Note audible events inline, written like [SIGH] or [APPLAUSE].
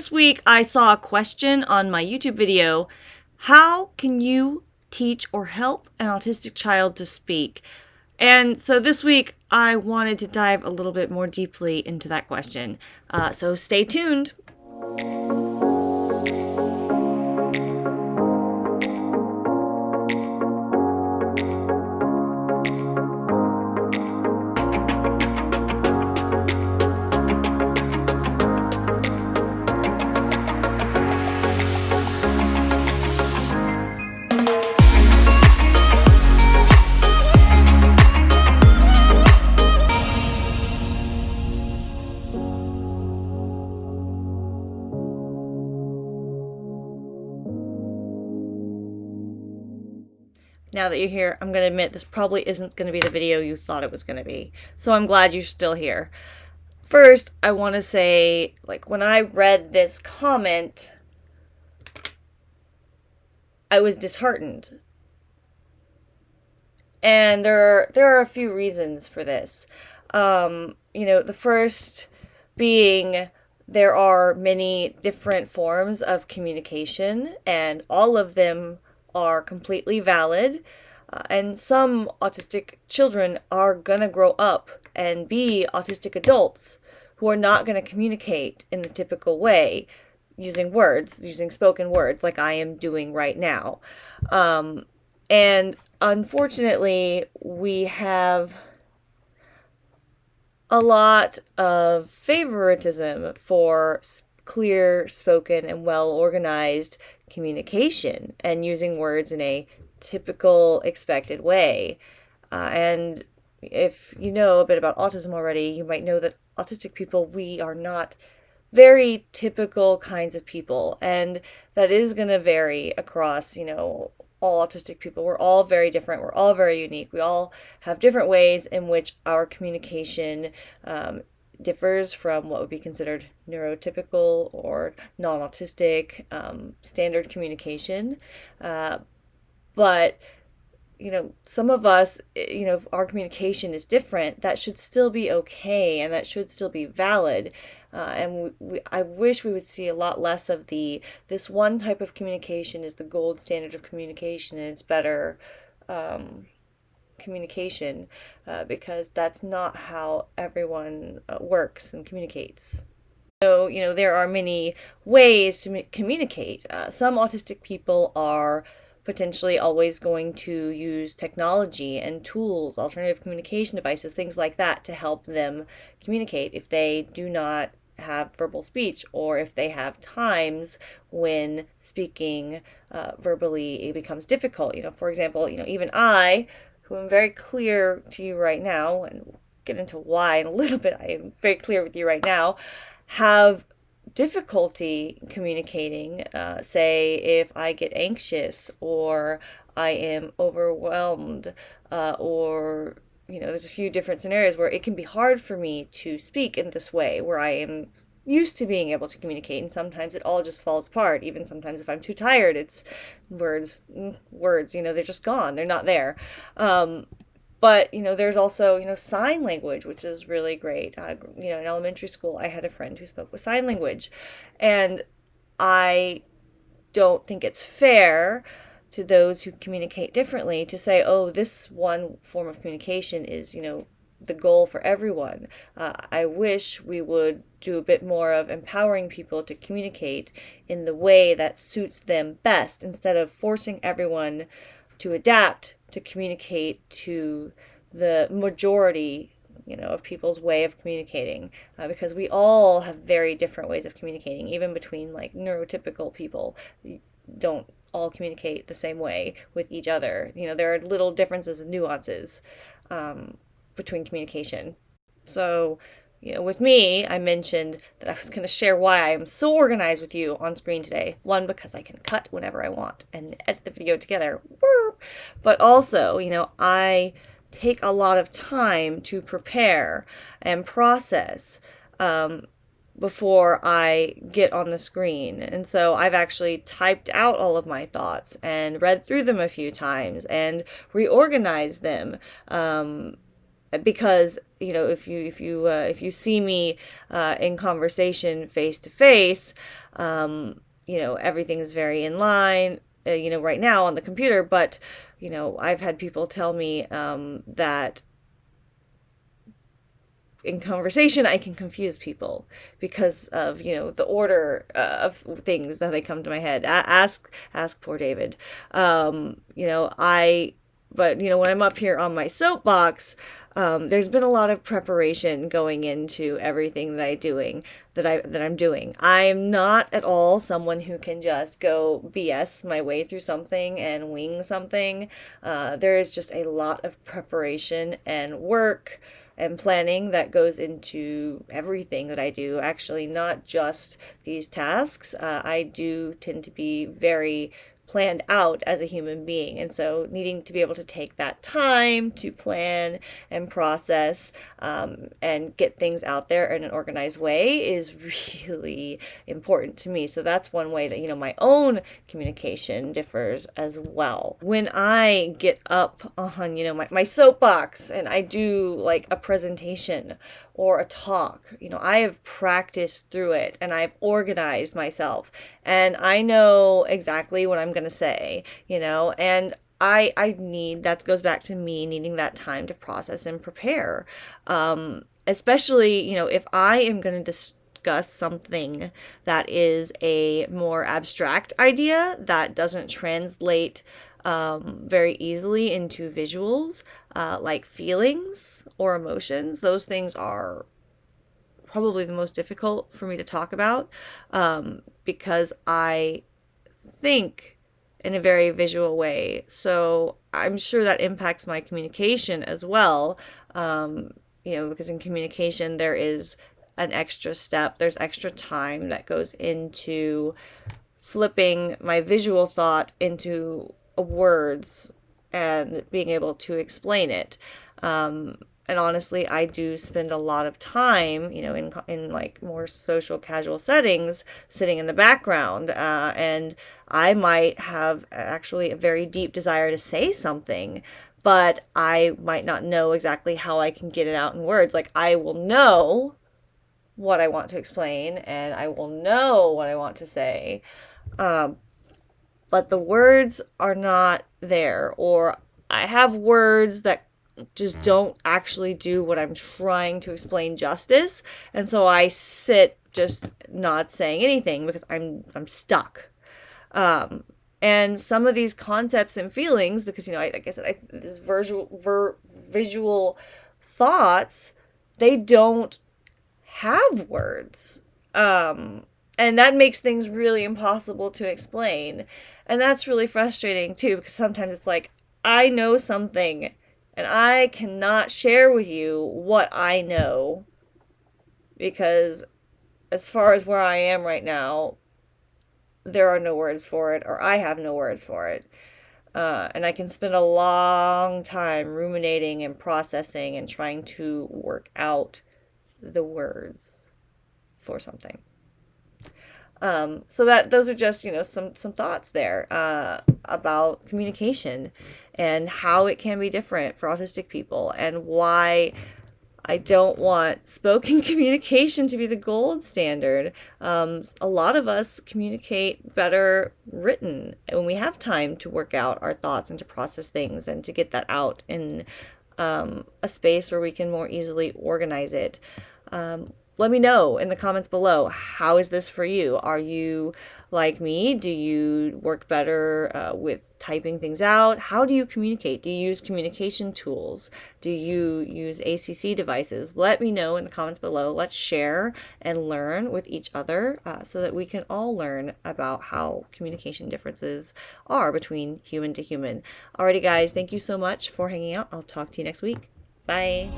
This week I saw a question on my YouTube video How can you teach or help an autistic child to speak? And so this week I wanted to dive a little bit more deeply into that question. Uh, so stay tuned. Now that you're here, I'm going to admit this probably isn't going to be the video you thought it was going to be. So I'm glad you're still here. First, I want to say, like, when I read this comment, I was disheartened. And there are, there are a few reasons for this. Um, you know, the first being there are many different forms of communication, and all of them are completely valid. Uh, and some autistic children are going to grow up and be autistic adults who are not going to communicate in the typical way using words, using spoken words like I am doing right now. Um, and unfortunately, we have a lot of favoritism for clear spoken and well organized communication and using words in a typical expected way. Uh, and if you know a bit about autism already, you might know that autistic people, we are not very typical kinds of people. And that is going to vary across, you know, all autistic people. We're all very different. We're all very unique. We all have different ways in which our communication um, differs from what would be considered neurotypical or non autistic um, standard communication. Uh, but you know, some of us, eh, you know, our communication is different. That should still be okay, and that should still be valid. Uh, and we, we, I wish we would see a lot less of the this one type of communication is the gold standard of communication, and it's better. Um, communication uh, because that's not how everyone uh, works and communicates. So, you know, there are many ways to communicate. Uh, some autistic people are potentially always going to use technology and tools, alternative communication devices, things like that to help them communicate if they do not have verbal speech or if they have times when speaking uh, verbally it becomes difficult. You know, for example, you know, even I who am very clear to you right now, and get into why in a [LAUGHS] little bit, I am very clear with you right now, have difficulty communicating. Uh, say, if I get anxious or I am overwhelmed, uh, or you know, there's a few different scenarios where it can be hard for me to speak in this way, where I am used to being able to communicate and sometimes it all just falls apart. Even sometimes if i'm too tired it's words mm, words you know they're just gone. They're not there. Um, but you know there's also you know sign language which is really great. Uh, you know in elementary school i had a friend who spoke with sign language and i don't think it's fair to those who communicate differently to say oh this one form of communication is you know the goal for everyone. Uh, I wish we would do a bit more of empowering people to communicate in the way that suits them best instead of forcing everyone to adapt to communicate to the majority you know of people's way of communicating. Uh, because we all have very different ways of communicating even between like neurotypical people. Don't all communicate the same way with each other. You know there are little differences and nuances. Um, between communication. So, you know, with me, I mentioned that I was going to share why I am so organized with you on screen today. One, because I can cut whenever I want and edit the video together. But also, you know, I take a lot of time to prepare and process um, before I get on the screen. And so I've actually typed out all of my thoughts and read through them a few times and reorganized them. Um, because you know if you if you uh, if you see me uh, in conversation face to face um, you know everything is very in line uh, you know right now on the computer but you know i've had people tell me um, that in conversation i can confuse people because of you know the order uh, of things that they come to my head. Ask ask poor david. Um, you know i but you know when i'm up here on my soapbox um, there's been a lot of preparation going into everything that I doing that I that I'm doing. I'm not at all someone who can just go BS my way through something and wing something. Uh, there is just a lot of preparation and work and planning that goes into everything that I do. Actually, not just these tasks. Uh, I do tend to be very planned out as a human being. And so, needing to be able to take that time to plan and process um, and get things out there in an organized way is [LAUGHS] really important to me. So, that's one way that, you know, my own communication differs as well. When I get up on, you know, my, my soapbox and I do like a presentation or a talk. You know, I have practiced through it and I've organized myself and I know exactly what I'm going to say, you know, and I I need that goes back to me needing that time to process and prepare. Um especially, you know, if I am going to discuss something that is a more abstract idea that doesn't translate um, very easily into visuals, uh, like feelings or emotions. Those things are probably the most difficult for me to talk about um, because I think in a very visual way. So I'm sure that impacts my communication as well. Um, you know, because in communication, there is an extra step, there's extra time that goes into flipping my visual thought into words and being able to explain it. Um, and honestly, I do spend a lot of time, you know, in in like more social casual settings, sitting in the background, uh, and I might have actually a very deep desire to say something, but I might not know exactly how I can get it out in words. Like I will know what I want to explain, and I will know what I want to say, um, but the words are not there, or I have words that just don't actually do what I'm trying to explain justice, and so I sit just not saying anything because I'm I'm stuck. Um, and some of these concepts and feelings, because you know, I, like I said, I, this visual ver, visual thoughts, they don't have words. Um, and that makes things really impossible to explain. And that's really frustrating too, because sometimes it's like, I know something and I cannot share with you what I know because, as far as where I am right now, there are no words for it, or I have no words for it. Uh, and I can spend a long time ruminating and processing and trying to work out the words for something. Um, so that those are just you know some some thoughts there uh, about communication and how it can be different for autistic people and why I don't want spoken [LAUGHS] communication to be the gold standard. Um, a lot of us communicate better written when we have time to work out our thoughts and to process things and to get that out in um, a space where we can more easily organize it. Um, let me know in the comments below. How is this for you? Are you like me? Do you work better uh, with typing things out? How do you communicate? Do you use communication tools? Do you use ACC devices? Let me know in the comments below. Let's share and learn with each other uh, so that we can all learn about how communication differences are between human to human. Alrighty, guys, thank you so much for hanging out. I'll talk to you next week. Bye.